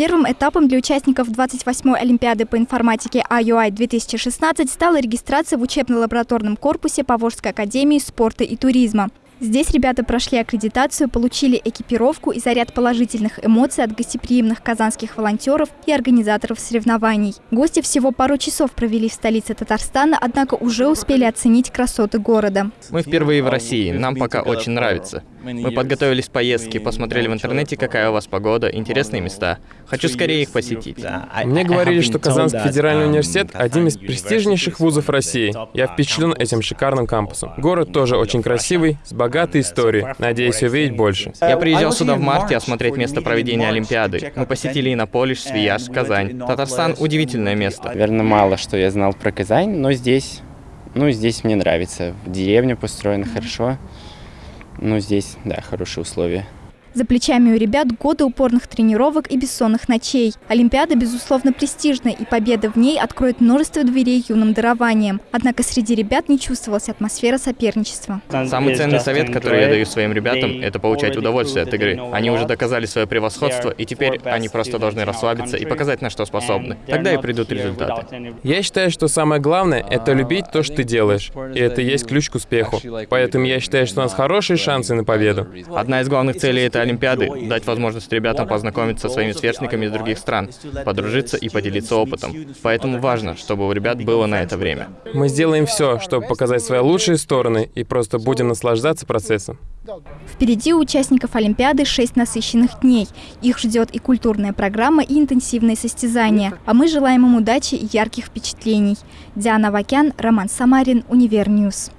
Первым этапом для участников 28-й Олимпиады по информатике IUI-2016 стала регистрация в учебно-лабораторном корпусе Поволжской академии спорта и туризма. Здесь ребята прошли аккредитацию, получили экипировку и заряд положительных эмоций от гостеприимных казанских волонтеров и организаторов соревнований. Гости всего пару часов провели в столице Татарстана, однако уже успели оценить красоты города. Мы впервые в России, нам пока очень нравится. Мы подготовились к поездке, посмотрели в интернете, какая у вас погода, интересные места. Хочу скорее их посетить. Мне говорили, что Казанский федеральный университет – один из престижнейших вузов России. Я впечатлен этим шикарным кампусом. Город тоже очень красивый, с богатой историей. Надеюсь увидеть больше. Я приезжал сюда в марте осмотреть место проведения Олимпиады. Мы посетили Иннополиш, Свияж, Казань. Татарстан – удивительное место. Наверное, мало что я знал про Казань, но здесь, ну, здесь мне нравится. Деревня построена хорошо. Ну, здесь, да, хорошие условия. За плечами у ребят годы упорных тренировок и бессонных ночей. Олимпиада, безусловно, престижная, и победа в ней откроет множество дверей юным дарованием. Однако среди ребят не чувствовалась атмосфера соперничества. Самый ценный совет, который я даю своим ребятам, это получать удовольствие от игры. Они уже доказали свое превосходство, и теперь они просто должны расслабиться и показать, на что способны. Тогда и придут результаты. Я считаю, что самое главное — это любить то, что ты делаешь. И это и есть ключ к успеху. Поэтому я считаю, что у нас хорошие шансы на победу. Одна из главных целей — это Олимпиады, дать возможность ребятам познакомиться со своими сверстниками из других стран, подружиться и поделиться опытом. Поэтому важно, чтобы у ребят было на это время. Мы сделаем все, чтобы показать свои лучшие стороны и просто будем наслаждаться процессом. Впереди у участников Олимпиады шесть насыщенных дней. Их ждет и культурная программа, и интенсивные состязания. А мы желаем им удачи и ярких впечатлений. Диана Вакян, Роман Самарин, Универньюз.